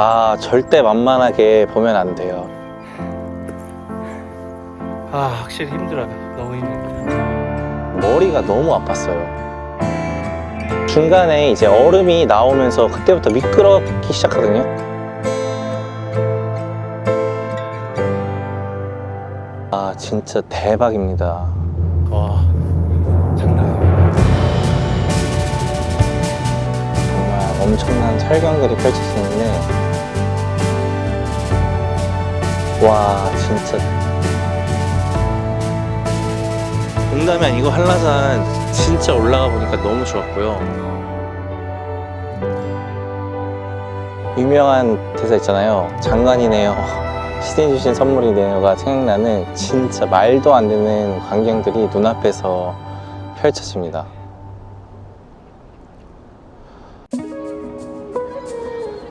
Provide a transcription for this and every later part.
아 절대 만만하게 보면 안 돼요. 아 확실히 힘들어요. 너무 힘듭니다 머리가 너무 아팠어요. 중간에 이제 얼음이 나오면서 그때부터 미끄럽기 시작하거든요. 아 진짜 대박입니다. 와 장난 아니에요. 정말 엄청난 설경들이 펼쳐지는데 와 진짜. 농담이 아니고 한라산 진짜 올라가 보니까 너무 좋았고요. 유명한 대사 있잖아요. 장관이네요. 시대 주신 선물이네요가 생각나는 진짜 말도 안 되는 광경들이 눈앞에서 펼쳐집니다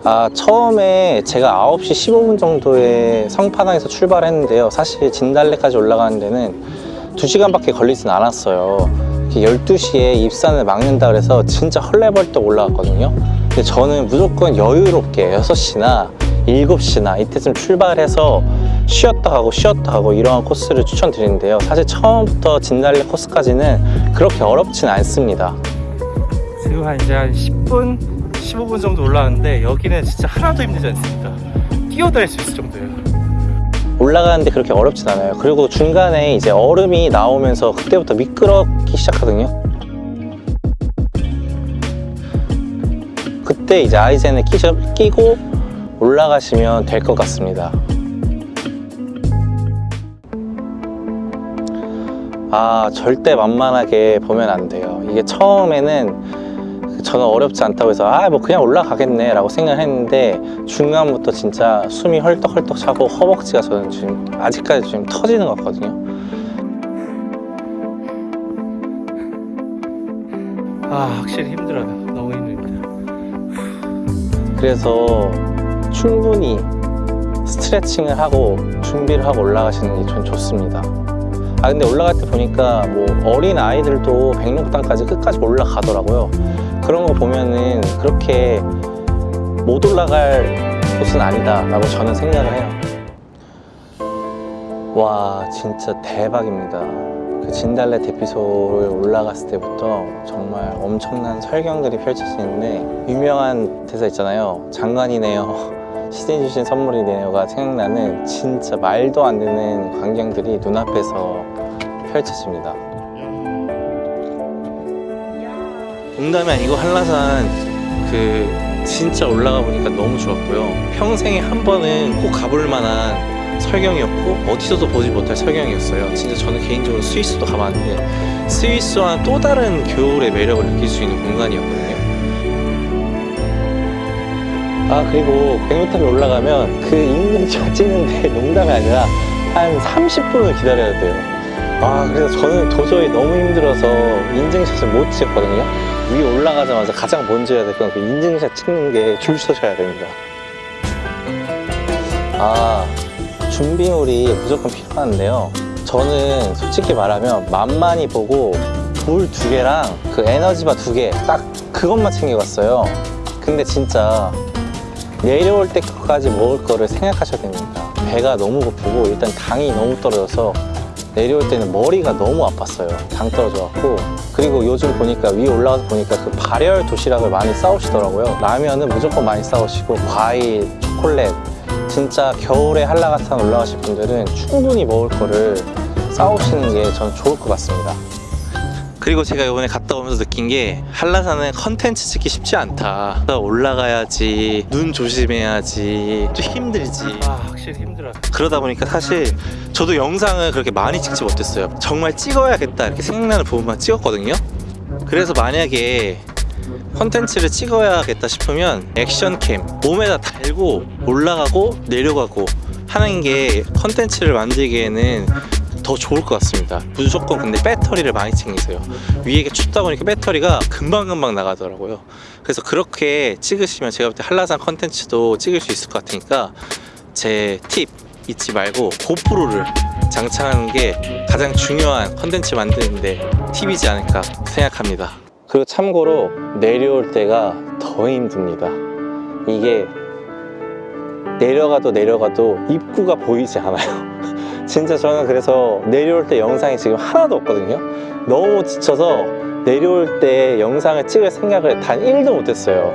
아, 처음에 제가 9시 15분 정도에 성파당에서 출발했는데요. 사실 진달래까지 올라가는 데는 2시간밖에 걸리진 않았어요. 12시에 입산을 막는다 그래서 진짜 헐레벌떡 올라갔거든요. 근데 저는 무조건 여유롭게 6시나 7시나 이때쯤 출발해서 쉬었다 가고 쉬었다 가고 이러한 코스를 추천드리는데요. 사실 처음부터 진달래 코스까지는 그렇게 어렵진 않습니다. 지금 한 이제 한 10분 15분 정도 올라왔는데 여기는 진짜 하나도 힘들지 않습니다 뛰어다닐 수 있을 정도예요. 올라가는데 그렇게 어렵진 않아요. 그리고 중간에 이제 얼음이 나오면서 그때부터 미끄럽기 시작하거든요. 그때 이제 아이젠을 끼셔, 끼고 올라가시면 될 것 같습니다. 아 절대 만만하게 보면 안 돼요. 이게 처음에는 저는 어렵지 않다고 해서 아 뭐 그냥 올라가겠네 라고 생각을 했는데 중간부터 진짜 숨이 헐떡헐떡 차고 허벅지가 저는 지금 아직까지 지금 터지는 것 같거든요. 아 확실히 힘들어요. 너무 힘듭니다. 그래서 충분히 스트레칭을 하고 준비를 하고 올라가시는 게 전 좋습니다. 아 근데 올라갈 때 보니까 뭐 어린 아이들도 백록당까지 끝까지 올라가더라고요 그런 거 보면은 그렇게 못 올라갈 곳은 아니다 라고 저는 생각을 해요. 와 진짜 대박입니다. 그 진달래 대피소를 올라갔을 때부터 정말 엄청난 설경들이 펼쳐지는데 유명한 대사 있잖아요. 장관이네요. 시대 주신 선물이네요가 생각나는 진짜 말도 안 되는 광경들이 눈앞에서 펼쳐집니다 농담이 아니고 한라산 그 진짜 올라가 보니까 너무 좋았고요. 평생에 한 번은 꼭 가볼 만한 설경이었고 어디서도 보지 못할 설경이었어요. 진짜 저는 개인적으로 스위스도 가봤는데 스위스와 또 다른 겨울의 매력을 느낄 수 있는 공간이었거든요. 아 그리고 백로탑에 올라가면 그 인증샷 찍는데 농담이 아니라 한 30분을 기다려야 돼요. 아 그래서 저는 도저히 너무 힘들어서 인증샷을 못 찍었거든요 위에 올라가자마자 가장 먼저 해야 될 건 그 인증샷 찍는 게 줄 서셔야 됩니다. 아 준비물이 무조건 필요한데요. 저는 솔직히 말하면 만만히 보고 물 두 개랑 그 에너지바 두 개 딱 그것만 챙겨갔어요. 근데 진짜 내려올 때까지 먹을 거를 생각하셔야 됩니다. 배가 너무 고프고 일단 당이 너무 떨어져서 내려올 때는 머리가 너무 아팠어요. 당 떨어져 갖고. 그리고 요즘 보니까 위에 올라가서 보니까 그 발열 도시락을 많이 싸우시더라고요. 라면은 무조건 많이 싸우시고 과일, 초콜릿. 진짜 겨울에 한라산산 올라가실 분들은 충분히 먹을 거를 싸우시는 게 저는 좋을 것 같습니다 그리고 제가 이번에 갔다 오면서 느낀 게 한라산은 컨텐츠 찍기 쉽지 않다. 올라가야지 눈 조심해야지 좀 힘들지. 아 확실히 힘들어요 그러다 보니까 사실 저도 영상을 그렇게 많이 찍지 못했어요. 정말 찍어야겠다 이렇게 생각나는 부분만 찍었거든요. 그래서 만약에 컨텐츠를 찍어야겠다 싶으면 액션캠 몸에다 달고 올라가고 내려가고 하는 게 컨텐츠를 만들기에는 더 좋을 것 같습니다. 무조건 근데 배터리를 많이 챙기세요. 위에 춥다 보니까 배터리가 금방금방 나가더라고요. 그래서 그렇게 찍으시면 제가 볼 때 한라산 컨텐츠도 찍을 수 있을 것 같으니까 제 팁 잊지 말고 고프로를 장착하는 게 가장 중요한 컨텐츠 만드는데 팁이지 않을까 생각합니다. 그리고 참고로 내려올 때가 더 힘듭니다. 이게 내려가도 내려가도 입구가 보이지 않아요. 진짜 저는 그래서 내려올 때 영상이 지금 하나도 없거든요. 너무 지쳐서 내려올 때 영상을 찍을 생각을 단 1도 못했어요.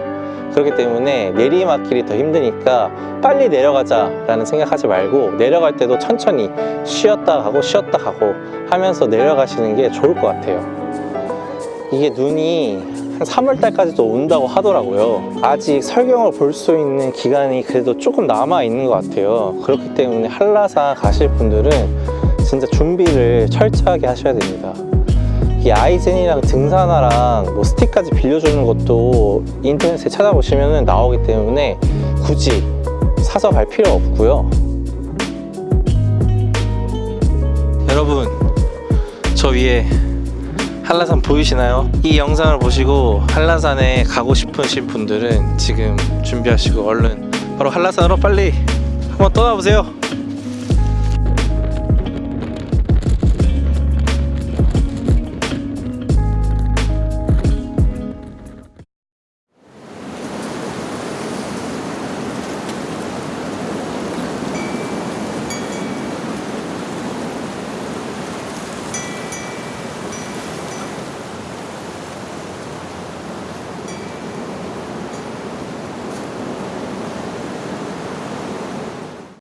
그렇기 때문에 내리막길이 더 힘드니까 빨리 내려가자 라는 생각하지 말고 내려갈 때도 천천히 쉬었다 가고 쉬었다 가고 하면서 내려가시는 게 좋을 것 같아요. 이게 눈이 한 3월달까지도 온다고 하더라고요. 아직 설경을 볼 수 있는 기간이 그래도 조금 남아 있는 것 같아요. 그렇기 때문에 한라산 가실 분들은 진짜 준비를 철저하게 하셔야 됩니다. 이 아이젠이랑 등산화랑 뭐 스틱까지 빌려주는 것도 인터넷에 찾아보시면 나오기 때문에 굳이 사서 갈 필요 없고요. 여러분, 저 위에 한라산 보이시나요? 이 영상을 보시고 한라산에 가고 싶으신 분들은 지금 준비하시고 얼른 바로 한라산으로 빨리 한번 떠나보세요.